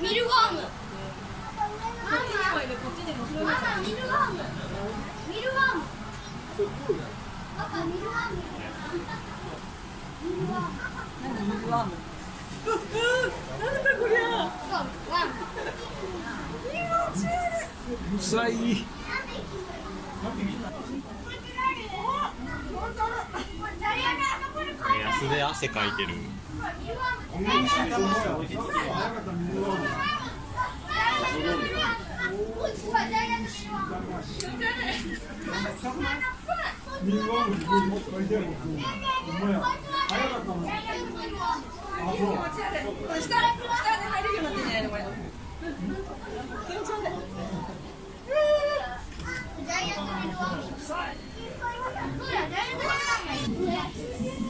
ミルワーム。ミルワーム。ミルワーム。ミルワーム。ミルワーム。ミルワームなんだこりゃ臭いよ。なんか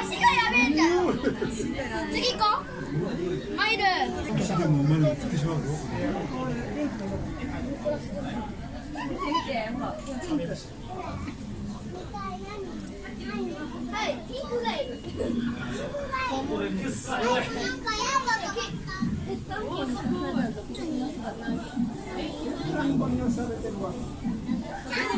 足がやべえんだよ。次行こう。マイル。でも生まれてってしまうぞ。はい、ピンクがいる。なんか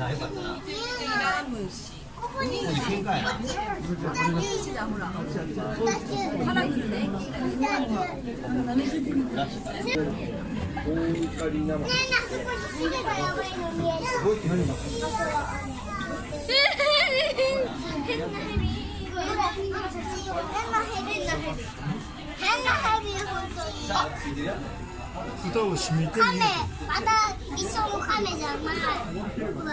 ラムシカラフルね変なヘビ。変なヘビ。変なヘビ本当に。歌を締めてカメまた一緒のカメじゃな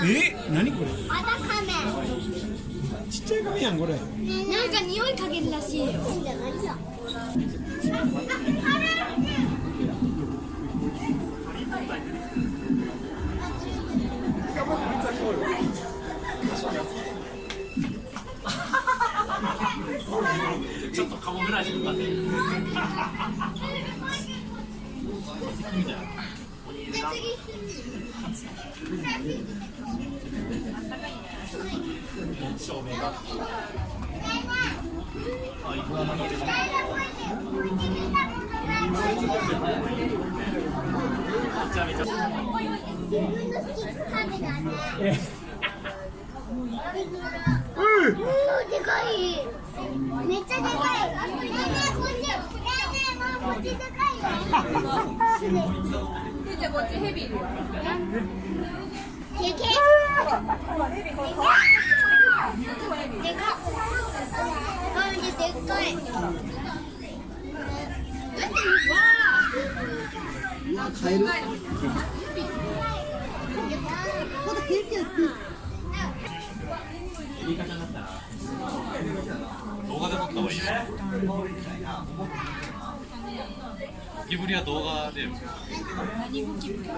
い。え？何これ？またカメ。ちっちゃい亀やんこれ。なんか匂いかけるらしいよ。ちょっとカモフラージュかかってる照明があイグアナに入れてめっちゃでかいよじゃあこっちヘビい。るよでけえでかっマジでっかい。い。方になったら動画で撮った方がいいよゴキブリは動画で何ゴキブリ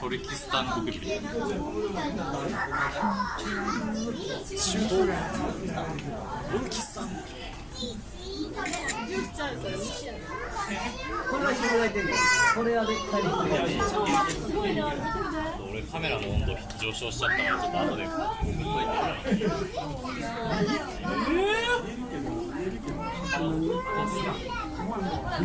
トルキスタンゴキブリ俺カメラの温度上昇しちゃったからちょっと後であ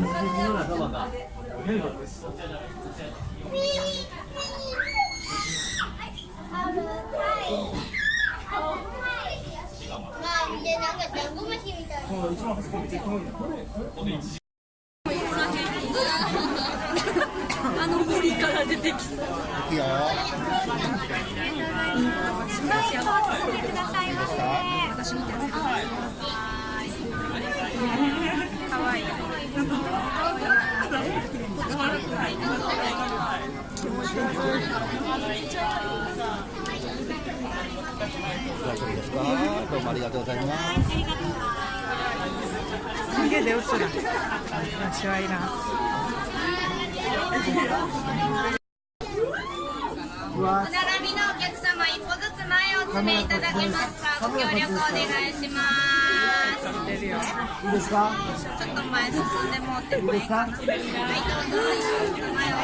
の森から出てきそう。いくよ。私見てるかわいい大丈夫ですかどうもありがとうございます。すげえ出落ちた私はいらお並びのお客様一歩ずつ前をお詰めいただけますか？ご協力お願いします。いいですか？ちょっと前進んでもってもいいはいどうぞ。前を